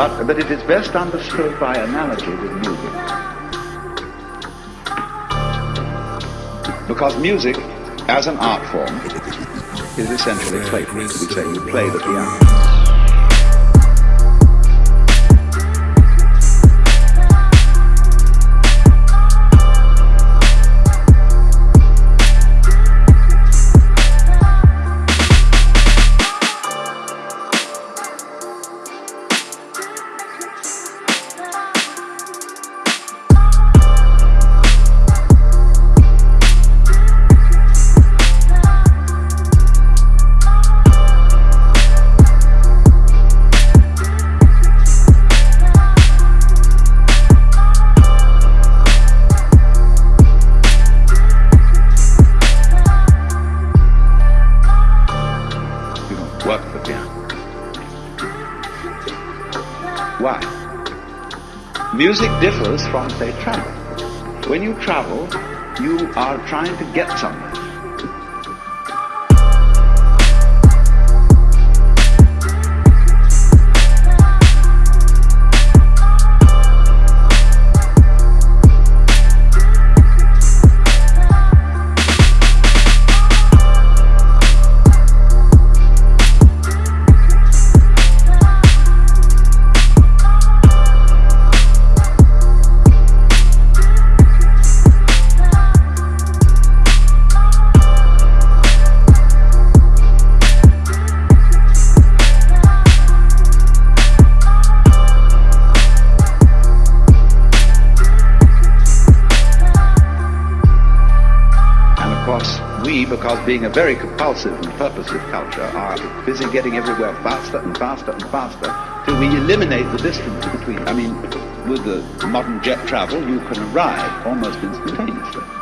But, but it is best understood by analogy with music. Because music, as an art form, is essentially playful. We say you play the piano. Why? Music differs from, say, travel. When you travel, you are trying to get somewhere. We, because being a very compulsive and purposive culture, are busy getting everywhere faster and faster and faster till we eliminate the distance between. I mean, with the modern jet travel, you can arrive almost instantaneously.